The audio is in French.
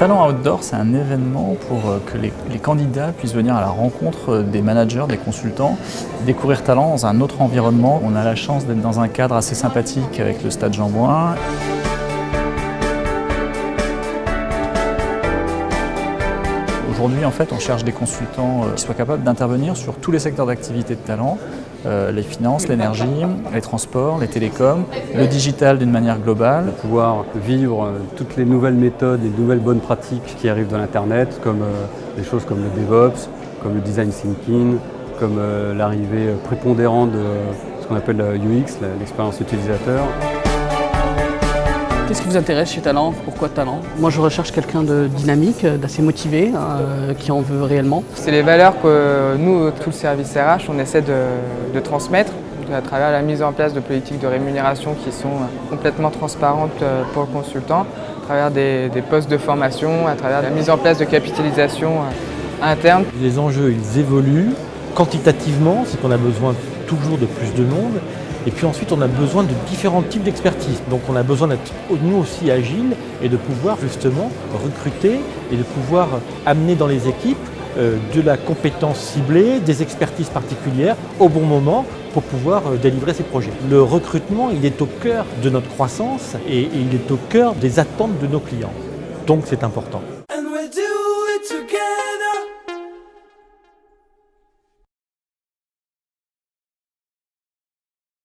Talent Outdoor, c'est un événement pour euh, que les, candidats puissent venir à la rencontre des managers, des consultants, découvrir Talent dans un autre environnement. On a la chance d'être dans un cadre assez sympathique avec le Stade Jean-Bouin. Aujourd'hui, en fait, on cherche des consultants euh, qui soient capables d'intervenir sur tous les secteurs d'activité de talent, euh, les finances, l'énergie, les transports, les télécoms, le digital d'une manière globale. Pouvoir vivre euh, toutes les nouvelles méthodes et nouvelles bonnes pratiques qui arrivent dans l'Internet, comme des choses comme le DevOps, comme le design thinking, comme l'arrivée prépondérante de ce qu'on appelle la UX, l'expérience utilisateur. Qu'est-ce qui vous intéresse chez Talent? Pourquoi Talent? Moi je recherche quelqu'un de dynamique, d'assez motivé, euh, qui en veut réellement. C'est les valeurs que nous, tout le service RH, on essaie de, transmettre à travers la mise en place de politiques de rémunération qui sont complètement transparentes euh, pour le consultant, à travers des, postes de formation, à travers la mise en place de capitalisation euh, interne. Les enjeux, ils évoluent quantitativement, c'est qu'on a besoin toujours de plus de monde, et puis ensuite, on a besoin de différents types d'expertise. Donc on a besoin d'être nous aussi agiles et de pouvoir justement recruter et de pouvoir amener dans les équipes euh, de la compétence ciblée, des expertises particulières au bon moment pour pouvoir euh, délivrer ces projets. Le recrutement, il est au cœur de notre croissance et il est au cœur des attentes de nos clients. Donc c'est important.